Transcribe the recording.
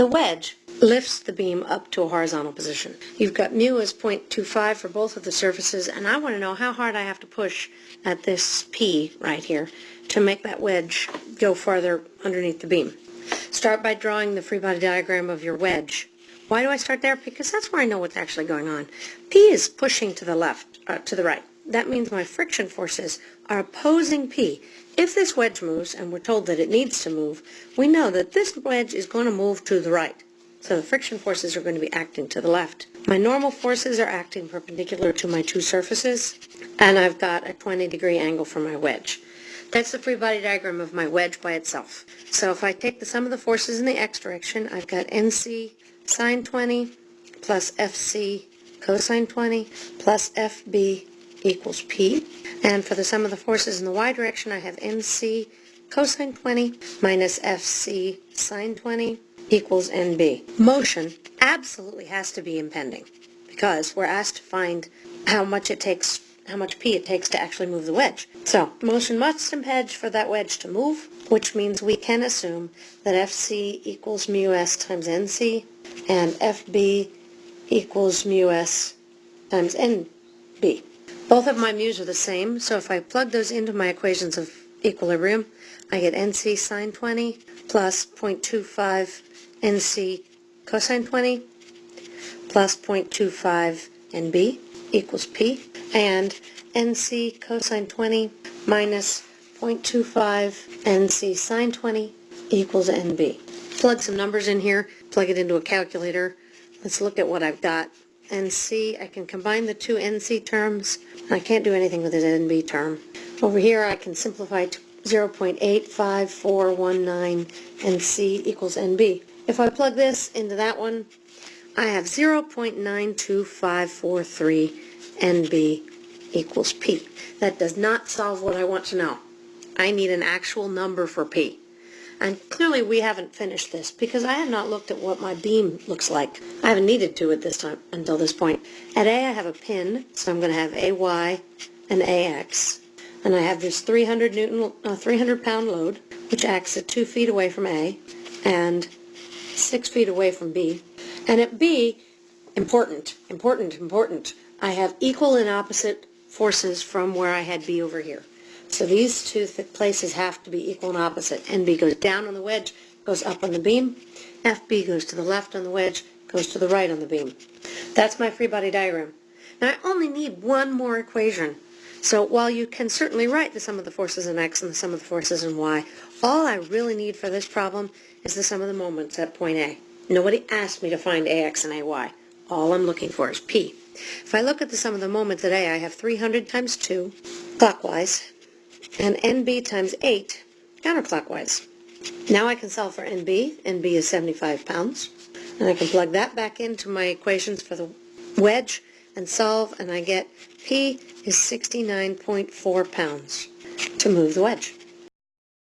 The wedge lifts the beam up to a horizontal position. You've got mu as 0.25 for both of the surfaces, and I want to know how hard I have to push at this P right here to make that wedge go farther underneath the beam. Start by drawing the free body diagram of your wedge. Why do I start there? Because that's where I know what's actually going on. P is pushing to the left, uh, to the right. That means my friction forces are opposing P. If this wedge moves, and we're told that it needs to move, we know that this wedge is going to move to the right. So the friction forces are going to be acting to the left. My normal forces are acting perpendicular to my two surfaces, and I've got a 20 degree angle for my wedge. That's the free body diagram of my wedge by itself. So if I take the sum of the forces in the x direction, I've got NC sine 20 plus FC cosine 20 plus FB equals P. And for the sum of the forces in the y direction, I have NC cosine 20 minus FC sine 20 equals NB. Motion absolutely has to be impending because we're asked to find how much it takes, how much P it takes to actually move the wedge. So motion must impinge for that wedge to move, which means we can assume that FC equals mu s times NC and FB equals mu s times NB. Both of my mu's are the same, so if I plug those into my equations of equilibrium, I get NC sine 20 plus 0.25 NC cosine 20 plus 0.25 NB equals P, and NC cosine 20 minus 0.25 NC sine 20 equals NB. Plug some numbers in here, plug it into a calculator. Let's look at what I've got. NC, I can combine the two NC terms. I can't do anything with the NB term. Over here I can simplify to 0.85419 NC equals NB. If I plug this into that one, I have 0.92543 NB equals P. That does not solve what I want to know. I need an actual number for P. And clearly we haven't finished this because I have not looked at what my beam looks like. I haven't needed to at this time until this point. At A I have a pin, so I'm going to have AY and AX. And I have this 300 Newton, uh, 300 pound load, which acts at two feet away from A and six feet away from B. And at B, important, important, important, I have equal and opposite forces from where I had B over here. So these two th places have to be equal and opposite. NB goes down on the wedge, goes up on the beam. FB goes to the left on the wedge, goes to the right on the beam. That's my free body diagram. Now I only need one more equation. So while you can certainly write the sum of the forces in x and the sum of the forces in y, all I really need for this problem is the sum of the moments at point A. Nobody asked me to find AX and AY. All I'm looking for is P. If I look at the sum of the moments at A, I have 300 times 2 clockwise and NB times 8 counterclockwise. Now I can solve for NB. NB is 75 pounds. And I can plug that back into my equations for the wedge and solve, and I get P is 69.4 pounds to move the wedge.